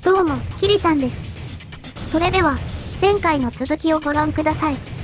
どうも、キリさんです。それでは、前回の続きをご覧ください。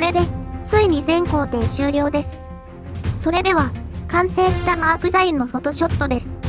これで、ついに全工程終了です。それでは、完成したマークザインのフォトショットです。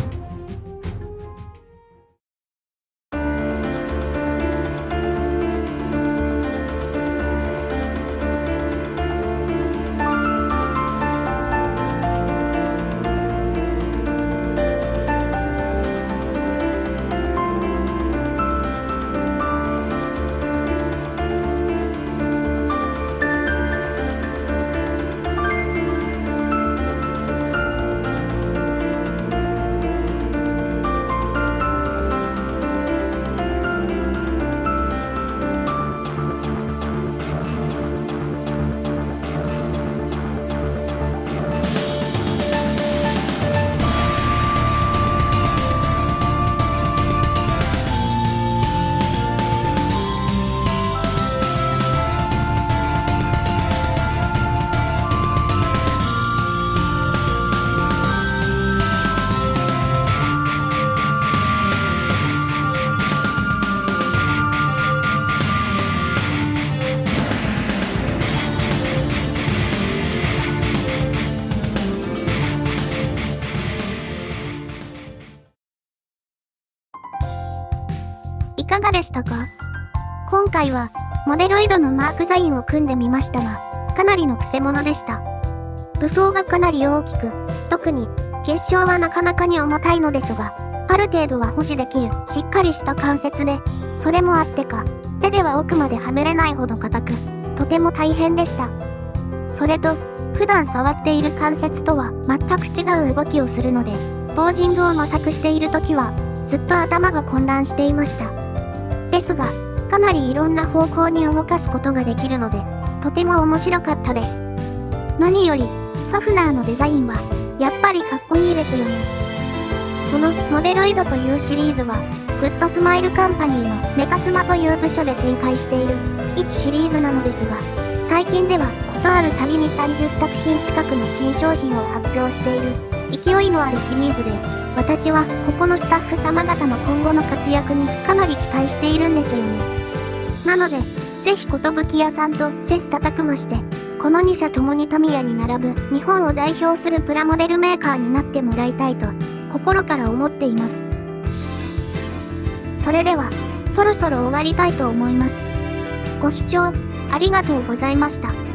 でしたか？今回は、モデロイドのマークザインを組んでみましたが、かなりの癖者でした。武装がかなり大きく、特に、結晶はなかなかに重たいのですが、ある程度は保持できるしっかりした関節で、それもあってか、手では奥まではめれないほど硬く、とても大変でした。それと、普段触っている関節とは全く違う動きをするので、ポージングを模索している時は、ずっと頭が混乱していました。ですが、かなりいろんな方向に動かすことができるので、とても面白かったです。何より、ファフナーのデザインは、やっぱりかっこいいですよね。このモデロイドというシリーズは、グッドスマイルカンパニーのメカスマという部署で展開している1シリーズなのですが、最近ではことあるたびに30作品近くの新商品を発表している勢いのあるシリーズで、私はここのスタッフ様方の今後の活躍にかなり期待しているんですよね。なので、ぜひ寿屋さんと切磋琢磨して、この2社ともにタミヤに並ぶ日本を代表するプラモデルメーカーになってもらいたいと心から思っています。それでは、そろそろ終わりたいと思います。ご視聴ありがとうございました。